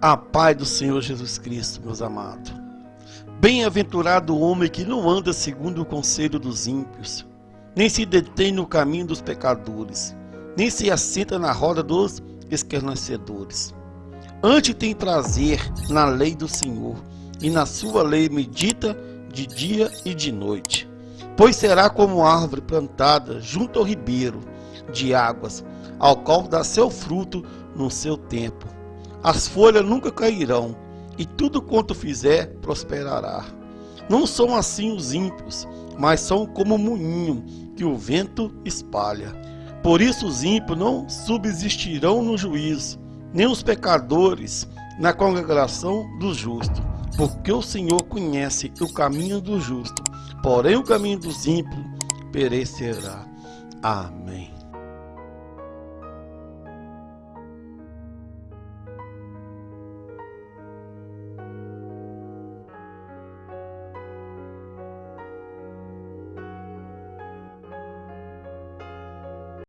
A paz do Senhor Jesus Cristo, meus amados. Bem-aventurado o homem que não anda segundo o conselho dos ímpios, nem se detém no caminho dos pecadores, nem se assenta na roda dos escarnecedores. Antes tem prazer na lei do Senhor, e na sua lei medita de dia e de noite. Pois será como árvore plantada junto ao ribeiro de águas, ao qual dá seu fruto no seu tempo as folhas nunca cairão, e tudo quanto fizer prosperará. Não são assim os ímpios, mas são como o moinho que o vento espalha. Por isso os ímpios não subsistirão no juízo, nem os pecadores na congregação dos justos, porque o Senhor conhece o caminho do justo, porém o caminho dos ímpios perecerá. Amém.